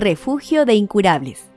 Refugio de Incurables.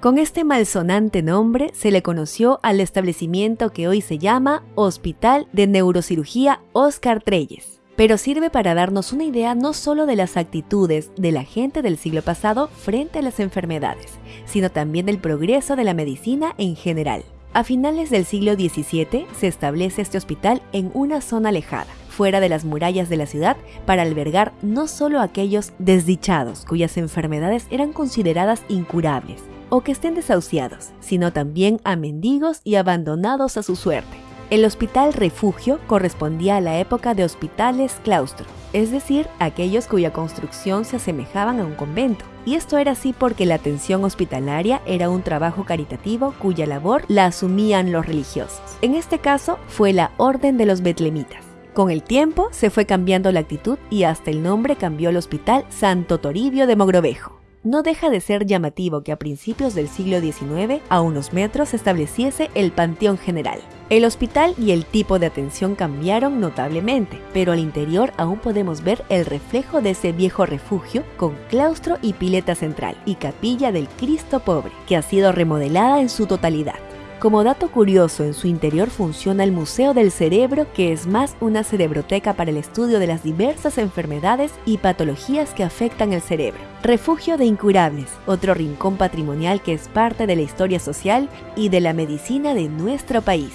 Con este malsonante nombre se le conoció al establecimiento que hoy se llama Hospital de Neurocirugía Oscar Treyes, pero sirve para darnos una idea no solo de las actitudes de la gente del siglo pasado frente a las enfermedades, sino también del progreso de la medicina en general. A finales del siglo XVII se establece este hospital en una zona alejada, fuera de las murallas de la ciudad, para albergar no solo a aquellos desdichados cuyas enfermedades eran consideradas incurables, o que estén desahuciados, sino también a mendigos y abandonados a su suerte. El hospital refugio correspondía a la época de hospitales claustro, es decir, aquellos cuya construcción se asemejaban a un convento. Y esto era así porque la atención hospitalaria era un trabajo caritativo cuya labor la asumían los religiosos. En este caso fue la Orden de los Betlemitas. Con el tiempo se fue cambiando la actitud y hasta el nombre cambió al Hospital Santo Toribio de Mogrovejo no deja de ser llamativo que a principios del siglo XIX, a unos metros, se estableciese el Panteón General. El hospital y el tipo de atención cambiaron notablemente, pero al interior aún podemos ver el reflejo de ese viejo refugio con claustro y pileta central y capilla del Cristo Pobre, que ha sido remodelada en su totalidad. Como dato curioso, en su interior funciona el Museo del Cerebro, que es más una cerebroteca para el estudio de las diversas enfermedades y patologías que afectan el cerebro. Refugio de Incurables, otro rincón patrimonial que es parte de la historia social y de la medicina de nuestro país.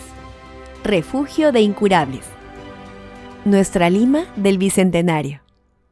Refugio de Incurables. Nuestra Lima del Bicentenario.